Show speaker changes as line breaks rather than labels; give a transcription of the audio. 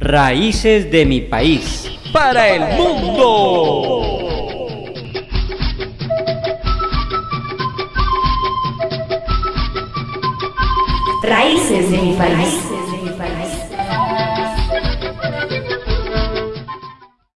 Raíces de mi país. Para el mundo.
Raíces de mi país.